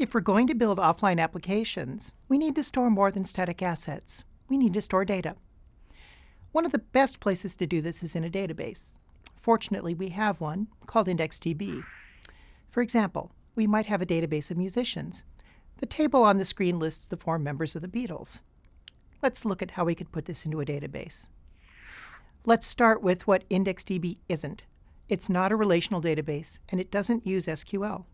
If we're going to build offline applications, we need to store more than static assets. We need to store data. One of the best places to do this is in a database. Fortunately, we have one called IndexedDB. For example, we might have a database of musicians. The table on the screen lists the four members of the Beatles. Let's look at how we could put this into a database. Let's start with what IndexedDB isn't. It's not a relational database, and it doesn't use SQL.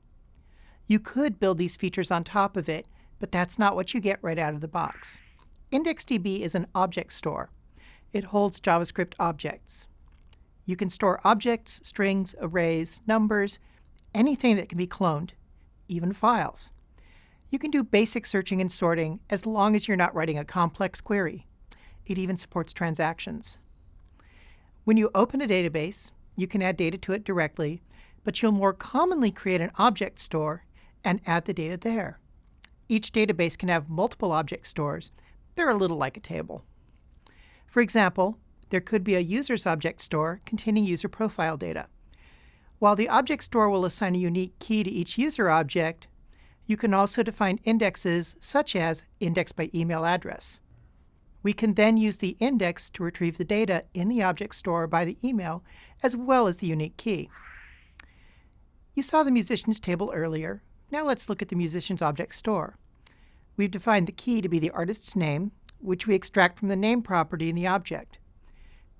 You could build these features on top of it, but that's not what you get right out of the box. IndexedDB is an object store. It holds JavaScript objects. You can store objects, strings, arrays, numbers, anything that can be cloned, even files. You can do basic searching and sorting as long as you're not writing a complex query. It even supports transactions. When you open a database, you can add data to it directly, but you'll more commonly create an object store and add the data there. Each database can have multiple object stores. They're a little like a table. For example, there could be a user's object store containing user profile data. While the object store will assign a unique key to each user object, you can also define indexes such as index by email address. We can then use the index to retrieve the data in the object store by the email, as well as the unique key. You saw the musicians table earlier. Now let's look at the musicians object store. We've defined the key to be the artist's name, which we extract from the name property in the object.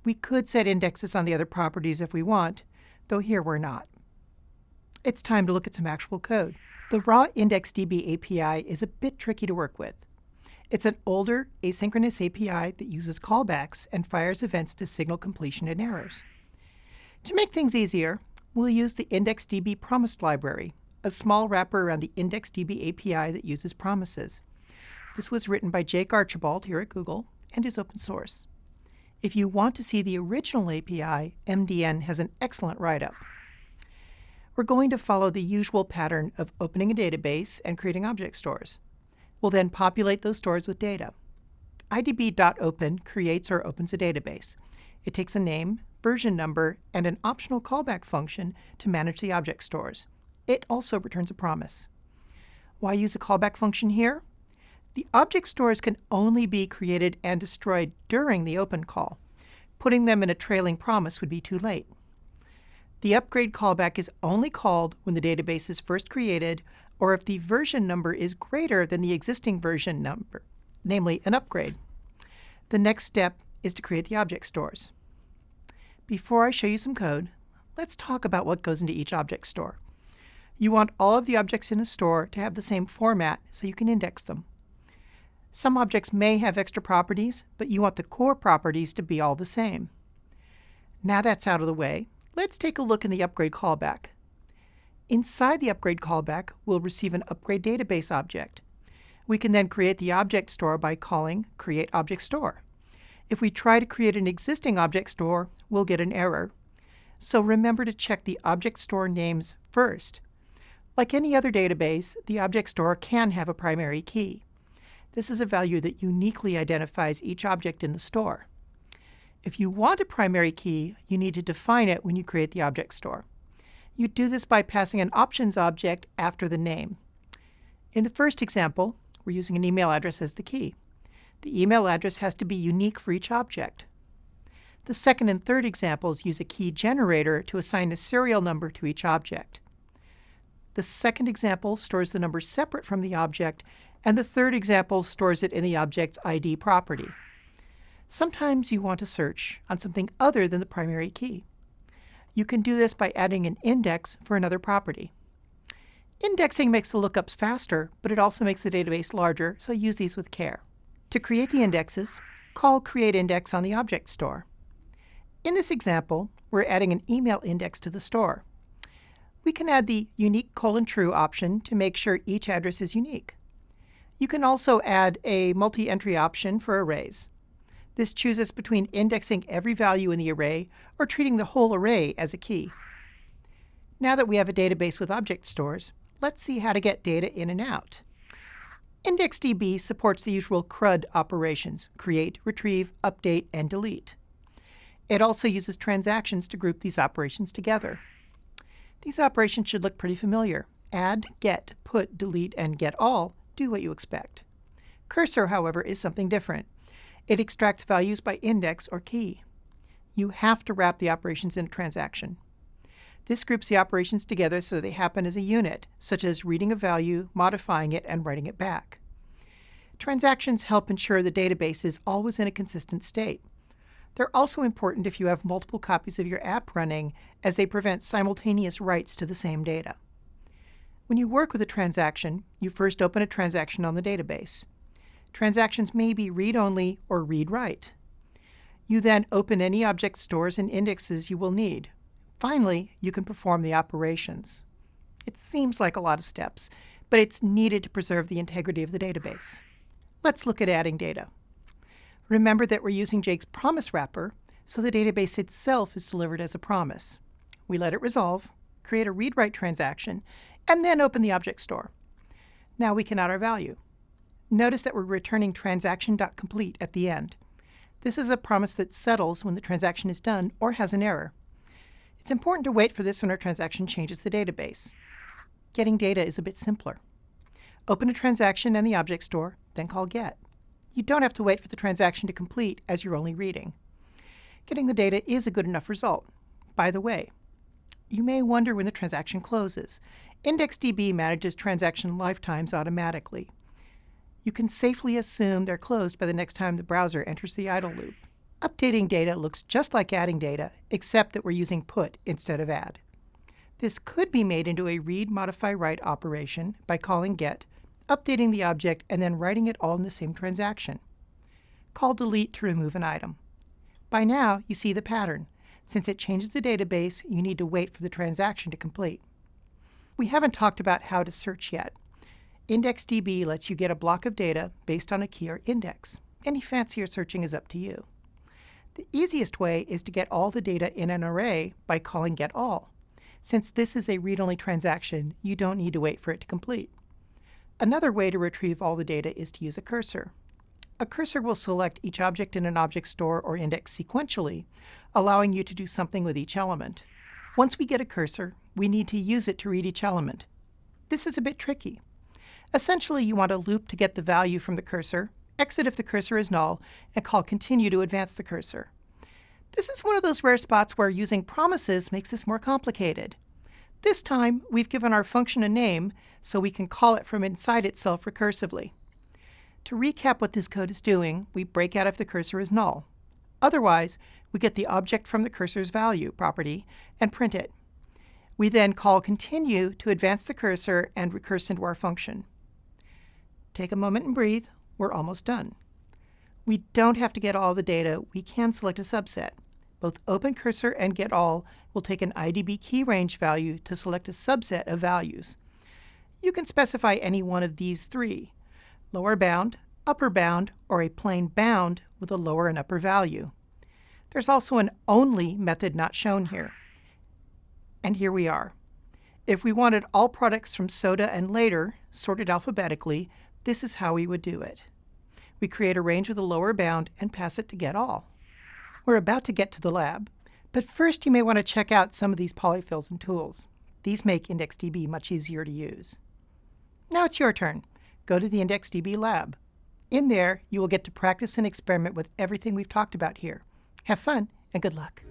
We could set indexes on the other properties if we want, though here we're not. It's time to look at some actual code. The raw IndexedDB API is a bit tricky to work with. It's an older, asynchronous API that uses callbacks and fires events to signal completion and errors. To make things easier, we'll use the IndexedDB promised library, a small wrapper around the IndexedDB API that uses promises. This was written by Jake Archibald here at Google and is open source. If you want to see the original API, MDN has an excellent write-up. We're going to follow the usual pattern of opening a database and creating object stores. We'll then populate those stores with data. idb.open creates or opens a database. It takes a name, version number, and an optional callback function to manage the object stores. It also returns a promise. Why use a callback function here? The object stores can only be created and destroyed during the open call. Putting them in a trailing promise would be too late. The upgrade callback is only called when the database is first created or if the version number is greater than the existing version number, namely an upgrade. The next step is to create the object stores. Before I show you some code, let's talk about what goes into each object store. You want all of the objects in a store to have the same format so you can index them. Some objects may have extra properties, but you want the core properties to be all the same. Now that's out of the way, let's take a look in the upgrade callback. Inside the upgrade callback, we'll receive an upgrade database object. We can then create the object store by calling create object store. If we try to create an existing object store, we'll get an error. So remember to check the object store names first. Like any other database, the object store can have a primary key. This is a value that uniquely identifies each object in the store. If you want a primary key, you need to define it when you create the object store. You do this by passing an options object after the name. In the first example, we're using an email address as the key. The email address has to be unique for each object. The second and third examples use a key generator to assign a serial number to each object. The second example stores the number separate from the object and the third example stores it in the object's ID property. Sometimes you want to search on something other than the primary key. You can do this by adding an index for another property. Indexing makes the lookups faster, but it also makes the database larger, so use these with care. To create the indexes, call createIndex on the object store. In this example, we're adding an email index to the store. We can add the unique colon true option to make sure each address is unique. You can also add a multi-entry option for arrays. This chooses between indexing every value in the array or treating the whole array as a key. Now that we have a database with object stores, let's see how to get data in and out. IndexedDB supports the usual CRUD operations, create, retrieve, update, and delete. It also uses transactions to group these operations together. These operations should look pretty familiar. add, get, put, delete, and get all do what you expect. Cursor, however, is something different. It extracts values by index or key. You have to wrap the operations in a transaction. This groups the operations together so they happen as a unit, such as reading a value, modifying it, and writing it back. Transactions help ensure the database is always in a consistent state. They're also important if you have multiple copies of your app running, as they prevent simultaneous writes to the same data. When you work with a transaction, you first open a transaction on the database. Transactions may be read-only or read-write. You then open any object stores and indexes you will need. Finally, you can perform the operations. It seems like a lot of steps, but it's needed to preserve the integrity of the database. Let's look at adding data. Remember that we're using Jake's promise wrapper, so the database itself is delivered as a promise. We let it resolve, create a read-write transaction, and then open the object store. Now we can add our value. Notice that we're returning transaction.complete at the end. This is a promise that settles when the transaction is done or has an error. It's important to wait for this when our transaction changes the database. Getting data is a bit simpler. Open a transaction in the object store, then call get. You don't have to wait for the transaction to complete as you're only reading. Getting the data is a good enough result. By the way, you may wonder when the transaction closes. IndexedDB manages transaction lifetimes automatically. You can safely assume they're closed by the next time the browser enters the idle loop. Updating data looks just like adding data, except that we're using put instead of add. This could be made into a read, modify, write operation by calling get, updating the object, and then writing it all in the same transaction. Call delete to remove an item. By now, you see the pattern. Since it changes the database, you need to wait for the transaction to complete. We haven't talked about how to search yet. IndexedDB lets you get a block of data based on a key or index. Any fancier searching is up to you. The easiest way is to get all the data in an array by calling getAll. Since this is a read-only transaction, you don't need to wait for it to complete. Another way to retrieve all the data is to use a cursor. A cursor will select each object in an object store or index sequentially, allowing you to do something with each element. Once we get a cursor, we need to use it to read each element. This is a bit tricky. Essentially, you want a loop to get the value from the cursor, exit if the cursor is null, and call continue to advance the cursor. This is one of those rare spots where using promises makes this more complicated. This time, we've given our function a name, so we can call it from inside itself recursively. To recap what this code is doing, we break out if the cursor is null. Otherwise, we get the object from the cursor's value property and print it. We then call continue to advance the cursor and recurse into our function. Take a moment and breathe we're almost done. We don't have to get all the data, we can select a subset. Both Open Cursor and Get All will take an IDB key range value to select a subset of values. You can specify any one of these three, lower bound, upper bound, or a plain bound with a lower and upper value. There's also an only method not shown here. And here we are. If we wanted all products from soda and later, sorted alphabetically, this is how we would do it. We create a range with a lower bound and pass it to get all. We're about to get to the lab, but first you may want to check out some of these polyfills and tools. These make IndexedDB much easier to use. Now it's your turn. Go to the IndexedDB lab. In there, you will get to practice and experiment with everything we've talked about here. Have fun and good luck.